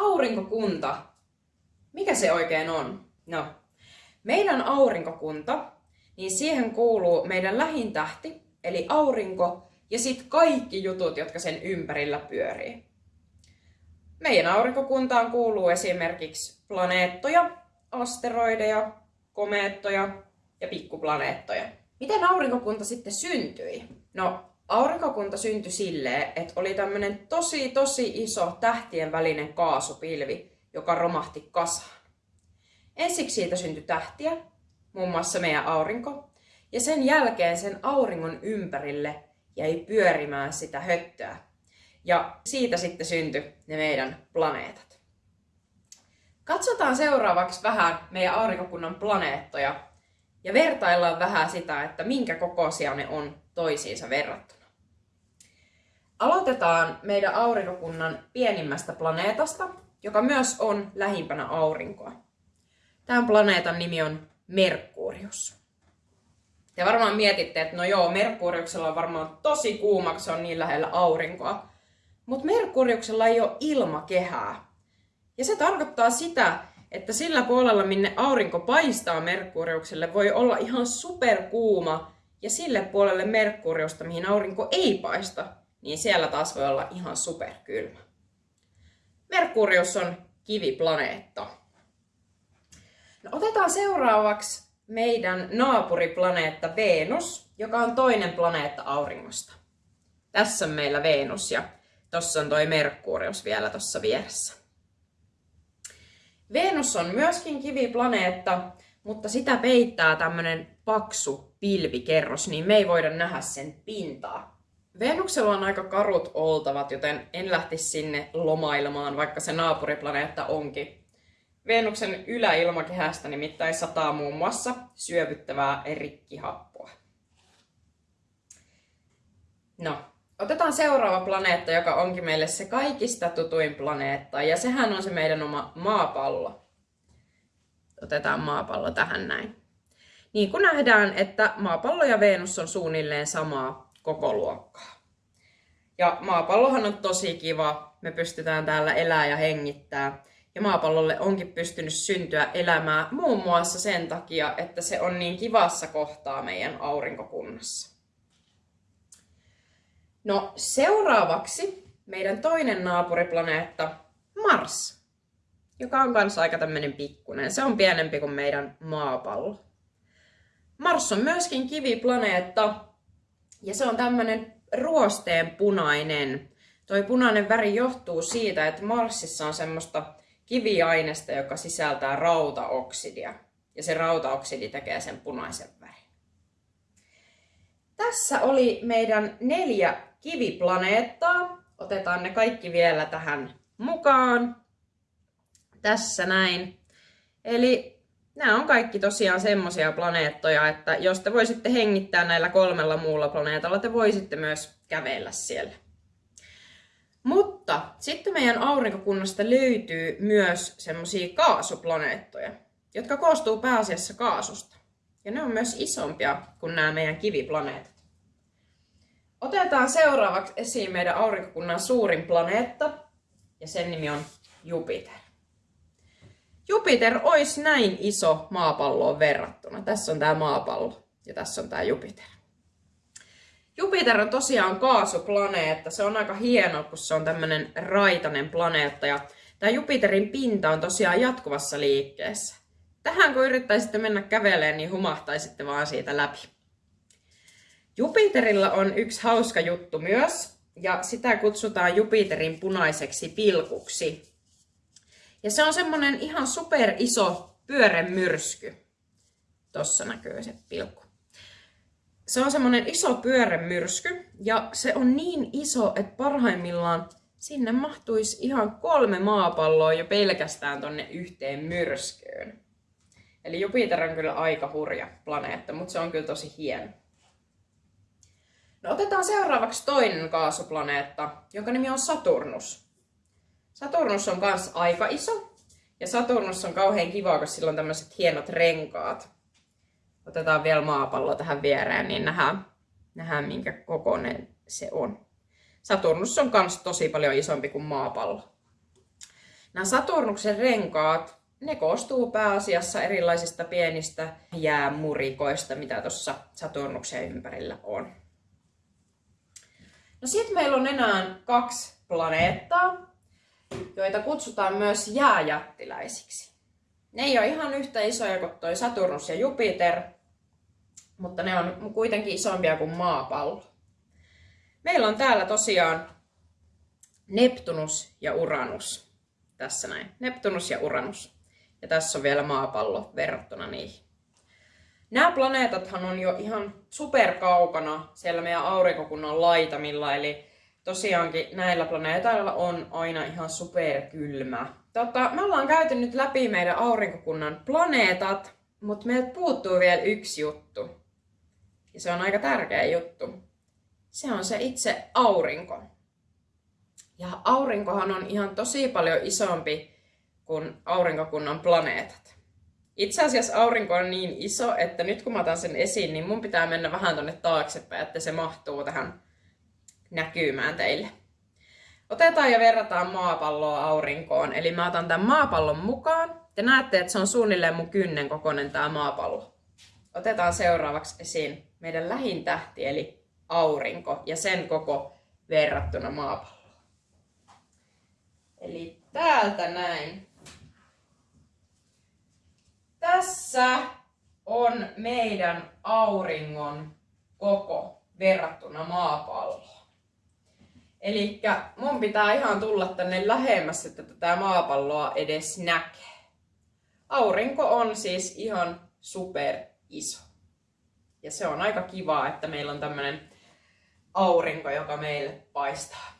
aurinkokunta. Mikä se oikein on? No, meidän aurinkokunta, niin siihen kuuluu meidän lähintähti, eli aurinko, ja sitten kaikki jutut, jotka sen ympärillä pyörii. Meidän aurinkokuntaan kuuluu esimerkiksi planeettoja, asteroideja, komeettoja ja pikkuplaneettoja. Miten aurinkokunta sitten syntyi? No, aurinkokunta syntyi silleen, että oli tämmöinen tosi tosi iso tähtien välinen kaasupilvi, joka romahti kasaan. Ensiksi siitä syntyi tähtiä, muun muassa meidän aurinko, ja sen jälkeen sen auringon ympärille jäi pyörimään sitä höttöä. Ja siitä sitten syntyi ne meidän planeetat. Katsotaan seuraavaksi vähän meidän aurinkokunnan planeettoja ja vertaillaan vähän sitä, että minkä kokoisia ne on toisiinsa verrattuna. Aloitetaan meidän aurinkokunnan pienimmästä planeetasta, joka myös on lähimpänä aurinkoa. Tämän planeetan nimi on Merkurius. Te varmaan mietitte, että no joo, Merkuriuksella on varmaan tosi kuuma, on niin lähellä aurinkoa. Mutta Merkuriuksella ei ole ilmakehää. Ja se tarkoittaa sitä, että sillä puolella, minne aurinko paistaa Merkuriukselle, voi olla ihan superkuuma, ja sille puolelle Merkuriusta, mihin aurinko ei paista, niin siellä taas voi olla ihan superkylmä. Merkurius on kiviplaneetta. No, otetaan seuraavaksi meidän naapuriplaneetta Venus, joka on toinen planeetta auringosta. Tässä on meillä Venus ja tuossa on toi Merkurius vielä tuossa vieressä. Venus on myöskin kiviplaneetta, mutta sitä peittää tämmönen paksu pilvikerros, niin me ei voida nähdä sen pintaa. Venuksella on aika karut oltavat, joten en lähtisi sinne lomailemaan, vaikka se naapuriplaneetta onkin. Venuksen yläilmakehästä nimittäin sataa muun muassa syövyttävää rikkihappoa. No, otetaan seuraava planeetta, joka onkin meille se kaikista tutuin planeetta, ja sehän on se meidän oma maapallo. Otetaan maapallo tähän näin. Niin kuin nähdään, että maapallo ja Venus on suunnilleen samaa koko luokkaa. Ja maapallohan on tosi kiva. Me pystytään täällä elää ja hengittää. Ja maapallolle onkin pystynyt syntyä elämää muun muassa sen takia, että se on niin kivassa kohtaa meidän aurinkokunnassa. No seuraavaksi meidän toinen naapuriplaneetta Mars, joka on kanssa aika tämmöinen pikkunen. Se on pienempi kuin meidän maapallo. Mars on myöskin kiviplaneetta ja se on tämmöinen ruosteen punainen. Toi punainen väri johtuu siitä, että Marsissa on semmoista kiviainesta, joka sisältää rautaoksidia. Ja se rautaoksidi tekee sen punaisen värin. Tässä oli meidän neljä kiviplaneettaa. Otetaan ne kaikki vielä tähän mukaan. Tässä näin. Eli nämä on kaikki tosiaan semmoisia planeettoja, että jos te voisitte hengittää näillä kolmella muulla planeetalla, te voisitte myös kävellä siellä. Mutta sitten meidän aurinkokunnasta löytyy myös semmoisia kaasuplaneettoja, jotka koostuu pääasiassa kaasusta. Ja ne on myös isompia kuin nämä meidän kiviplaneetat. Otetaan seuraavaksi esiin meidän aurinkokunnan suurin planeetta, ja sen nimi on Jupiter. Jupiter olisi näin iso maapalloon verrattuna. Tässä on tämä maapallo ja tässä on tämä Jupiter. Jupiter on tosiaan kaasuplaneetta. Se on aika hieno, kun se on tämmöinen raitainen planeetta. Ja tämä Jupiterin pinta on tosiaan jatkuvassa liikkeessä. Tähän kun yrittäisitte mennä käveleen, niin humahtaisitte vaan siitä läpi. Jupiterilla on yksi hauska juttu myös, ja sitä kutsutaan Jupiterin punaiseksi pilkuksi. Ja se on semmonen ihan super iso pyöremyrsky. Tossa näkyy se pilkku. Se on semmonen iso pyöremyrsky ja se on niin iso, että parhaimmillaan sinne mahtuisi ihan kolme maapalloa jo pelkästään tonne yhteen myrskyyn. Eli Jupiter on kyllä aika hurja planeetta, mutta se on kyllä tosi hieno. No otetaan seuraavaksi toinen kaasuplaneetta, jonka nimi on Saturnus. Saturnus on myös aika iso. Ja Saturnus on kauhean kiva, koska sillä on tämmöiset hienot renkaat. Otetaan vielä maapallo tähän viereen, niin nähdään, nähdään minkä kokoinen se on. Saturnus on myös tosi paljon isompi kuin maapallo. Nämä Saturnuksen renkaat, ne koostuu pääasiassa erilaisista pienistä jäämurikoista, mitä tuossa Saturnuksen ympärillä on. No sitten meillä on enää kaksi planeettaa, joita kutsutaan myös jääjättiläisiksi. Ne ei ole ihan yhtä isoja kuin toi Saturnus ja Jupiter, mutta ne on kuitenkin isompia kuin maapallo. Meillä on täällä tosiaan Neptunus ja Uranus. Tässä näin. Neptunus ja Uranus. Ja tässä on vielä maapallo verrattuna niihin. Nämä planeetathan on jo ihan superkaukana siellä meidän aurinkokunnan laitamilla, eli tosiaankin näillä planeetoilla on aina ihan superkylmä. Tota, me ollaan käyty nyt läpi meidän aurinkokunnan planeetat, mutta meiltä puuttuu vielä yksi juttu. Ja se on aika tärkeä juttu. Se on se itse aurinko. Ja aurinkohan on ihan tosi paljon isompi kuin aurinkokunnan planeetat. Itse asiassa aurinko on niin iso, että nyt kun mä otan sen esiin, niin mun pitää mennä vähän tonne taaksepäin, että se mahtuu tähän näkymään teille. Otetaan ja verrataan maapalloa aurinkoon. Eli mä otan tämän maapallon mukaan. Te näette, että se on suunnilleen mun kynnen kokoinen tämä maapallo. Otetaan seuraavaksi esiin meidän lähin tähti, eli aurinko, ja sen koko verrattuna maapalloon. Eli täältä näin. Tässä on meidän auringon koko verrattuna maapalloon. Eli mun pitää ihan tulla tänne lähemmäs, että tätä maapalloa edes näkee. Aurinko on siis ihan super iso. Ja se on aika kivaa, että meillä on tämmönen aurinko, joka meille paistaa.